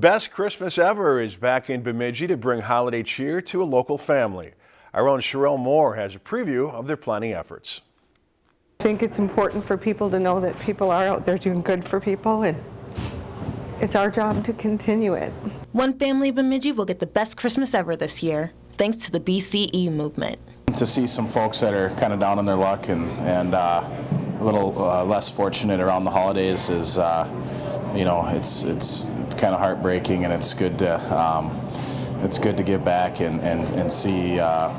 Best Christmas Ever is back in Bemidji to bring holiday cheer to a local family. Our own Sherelle Moore has a preview of their planning efforts. I think it's important for people to know that people are out there doing good for people and it's our job to continue it. One family in Bemidji will get the best Christmas ever this year, thanks to the BCE movement. To see some folks that are kind of down on their luck and, and uh, a little uh, less fortunate around the holidays is, uh, you know, it's, it's kind of heartbreaking and it's good to, um, it's good to give back and, and, and see, uh,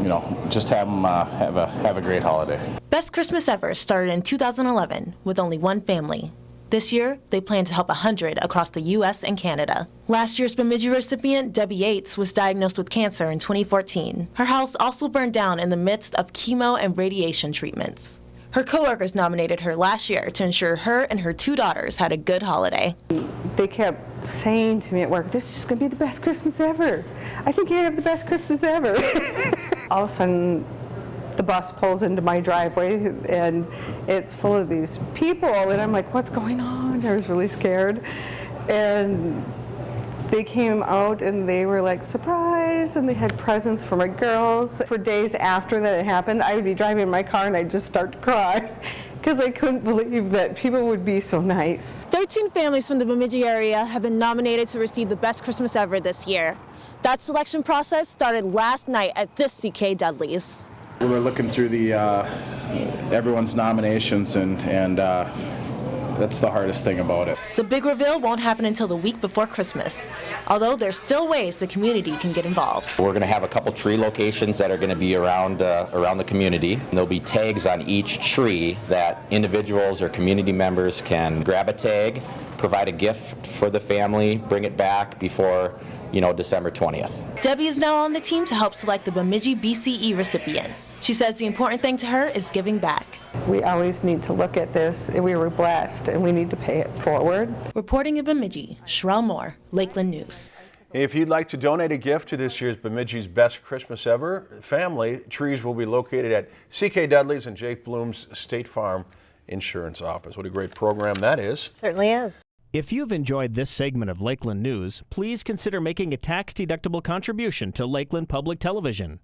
you know, just have them uh, have, a, have a great holiday. Best Christmas Ever started in 2011 with only one family. This year, they plan to help 100 across the U.S. and Canada. Last year's Bemidji recipient, Debbie Yates, was diagnosed with cancer in 2014. Her house also burned down in the midst of chemo and radiation treatments. Her coworkers nominated her last year to ensure her and her two daughters had a good holiday. They kept saying to me at work, this is just going to be the best Christmas ever. I think you're going to have the best Christmas ever. All of a sudden, the bus pulls into my driveway and it's full of these people and I'm like, what's going on? I was really scared. And they came out and they were like, surprise, and they had presents for my girls. For days after that it happened, I would be driving in my car and I'd just start to cry because I couldn't believe that people would be so nice. 13 families from the Bemidji area have been nominated to receive the Best Christmas Ever this year. That selection process started last night at this CK Dudley's. We were looking through the uh, everyone's nominations and, and uh, that's the hardest thing about it. The big reveal won't happen until the week before Christmas, although there's still ways the community can get involved. We're going to have a couple tree locations that are going to be around uh, around the community. And there'll be tags on each tree that individuals or community members can grab a tag, provide a gift for the family, bring it back before you know, December 20th. Debbie is now on the team to help select the Bemidji BCE recipient. She says the important thing to her is giving back. We always need to look at this. We were blessed and we need to pay it forward. Reporting in Bemidji, Sherelle Moore, Lakeland News. If you'd like to donate a gift to this year's Bemidji's Best Christmas Ever family, trees will be located at CK Dudley's and Jake Bloom's State Farm Insurance Office. What a great program that is. Certainly is. If you've enjoyed this segment of Lakeland News, please consider making a tax-deductible contribution to Lakeland Public Television.